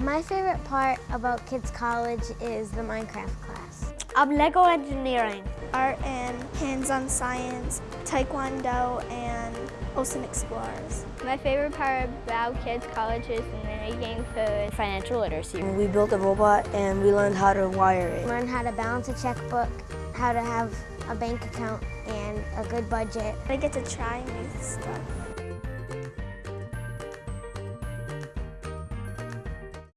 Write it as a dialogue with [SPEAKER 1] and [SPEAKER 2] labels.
[SPEAKER 1] My favorite part about Kids College is the Minecraft class.
[SPEAKER 2] Um, Lego engineering.
[SPEAKER 3] Art and hands-on science, Taekwondo, and Ocean Explorers.
[SPEAKER 4] My favorite part about Kids College is the mini-game food.
[SPEAKER 2] Financial literacy.
[SPEAKER 5] We built a robot and we learned how to wire it.
[SPEAKER 1] Learn how to balance a checkbook, how to have a bank account, and a good budget.
[SPEAKER 3] I get to try new stuff.